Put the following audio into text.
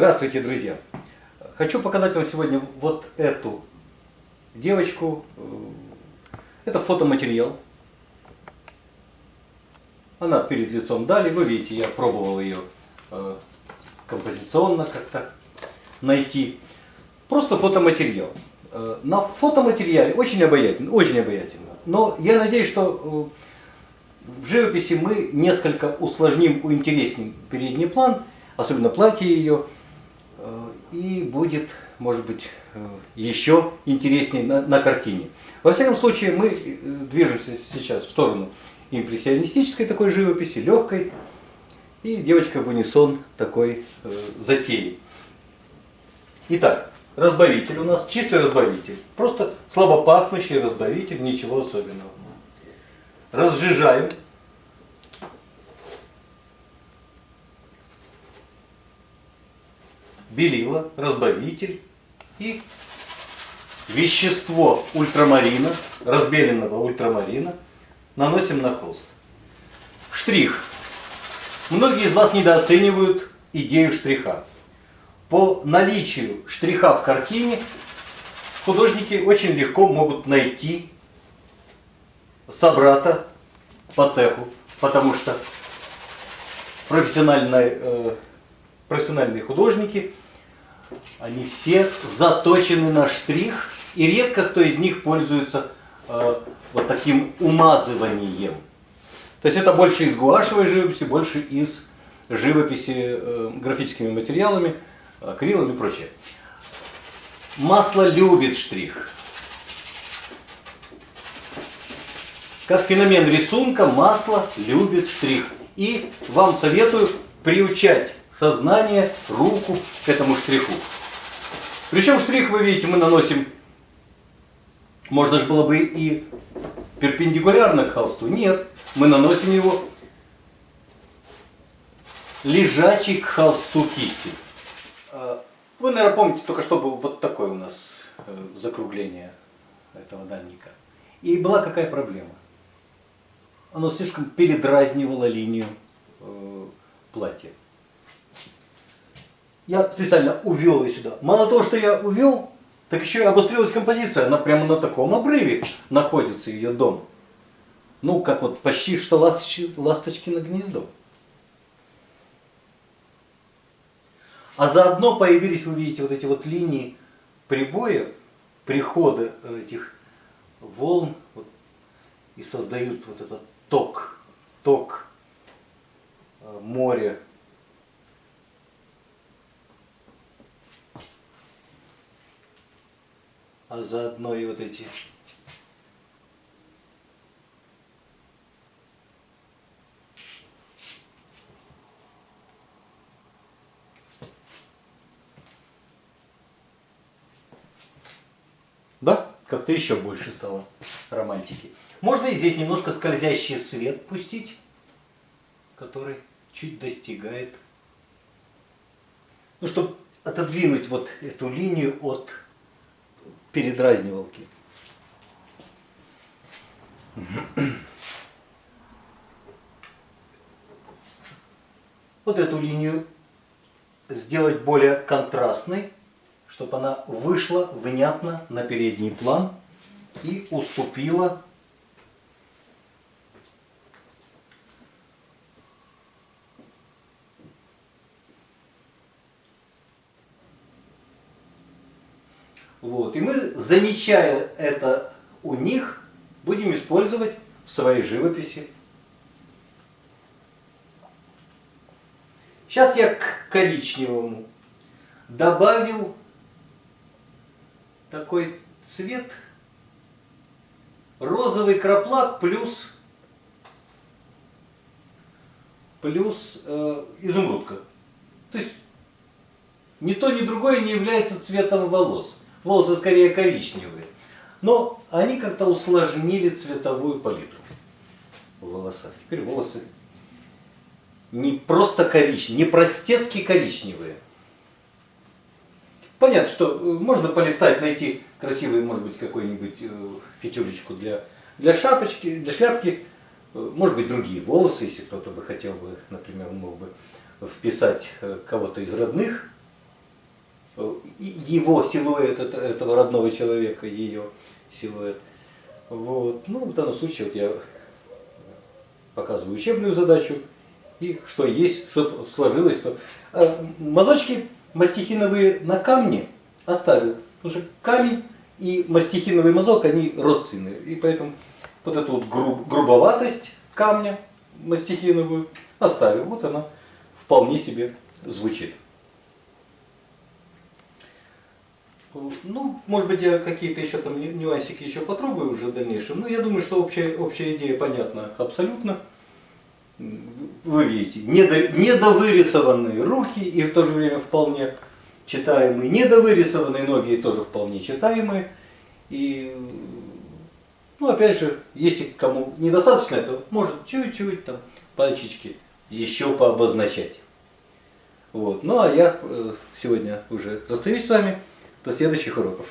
Здравствуйте, друзья! Хочу показать вам сегодня вот эту девочку. Это фотоматериал. Она перед лицом дали. Вы видите, я пробовал ее э, композиционно как-то найти. Просто фотоматериал. Э, на фотоматериале очень обаятельно, очень обаятельно. Но я надеюсь, что э, в живописи мы несколько усложним, уинтересним передний план, особенно платье ее, и будет, может быть, еще интереснее на, на картине. Во всяком случае, мы движемся сейчас в сторону импрессионистической такой живописи, легкой, и девочка в унисон такой э, затеи. Итак, разбавитель у нас, чистый разбавитель. Просто слабо пахнущий разбавитель, ничего особенного. Разжижаем. Белила, разбавитель и вещество ультрамарина, разбеленного ультрамарина, наносим на холст. Штрих. Многие из вас недооценивают идею штриха. По наличию штриха в картине художники очень легко могут найти собрата по цеху, потому что профессиональные, э, профессиональные художники, они все заточены на штрих, и редко кто из них пользуется э, вот таким умазыванием. То есть это больше из гуашевой живописи, больше из живописи э, графическими материалами, акрилом и прочее. Масло любит штрих. Как феномен рисунка, масло любит штрих. И вам советую приучать сознание, руку к этому штриху. Причем штрих, вы видите, мы наносим, можно же было бы и перпендикулярно к холсту. Нет, мы наносим его лежачий к холсту кисти. А, вы, наверное, помните, только что был вот такое у нас э, закругление этого дальника. И была какая проблема? Оно слишком передразнивало линию платья. Я специально увел ее сюда. Мало того, что я увел, так еще и обострилась композиция. Она прямо на таком обрыве находится, ее дом. Ну, как вот почти что ласточки, ласточки на гнездо. А заодно появились, вы видите, вот эти вот линии прибоя, прихода этих волн вот, и создают вот этот ток, ток моря. А заодно и вот эти Да? Как-то еще больше стало романтики. Можно и здесь немножко скользящий свет пустить, который чуть достигает. Ну, чтобы отодвинуть вот эту линию от передразнивалки. Вот эту линию сделать более контрастной чтобы она вышла внятно на передний план и уступила Вот. И мы, замечая это у них, будем использовать в своей живописи. Сейчас я к коричневому добавил такой цвет розовый краплак плюс плюс э, изумрудка. То есть ни то, ни другое не является цветом волос. Волосы скорее коричневые. Но они как-то усложнили цветовую палитру в волосах. Теперь волосы не просто коричневые, не простецки коричневые, Понятно, что э, можно полистать, найти красивую, может быть, какую-нибудь э, фитюлечку для, для шапочки, для шляпки, э, может быть, другие волосы, если кто-то бы хотел бы, например, мог бы вписать кого-то из родных его силуэт, это- этого родного человека, ее силуэт. Вот. Ну, в данном случае вот я показываю учебную задачу, и что есть, что сложилось. Что... А мазочки мастихиновые на камне оставил, потому что камень и мастихиновый мазок, они родственные, и поэтому вот эту вот груб- грубоватость камня мастихиновую оставил. Вот она вполне себе звучит. Ну, может быть, я какие-то еще там ню- нюансики еще потрогаю уже в дальнейшем. Но я думаю, что общая, общая идея понятна абсолютно. Вы видите, недо, недовырисованные руки и в то же время вполне читаемые, недовырисованные ноги тоже вполне читаемые. И, ну, опять же, если кому недостаточно этого, может чуть-чуть там пальчики еще пообозначать. Вот. Ну а я э, сегодня уже расстаюсь с вами. До следующих уроков.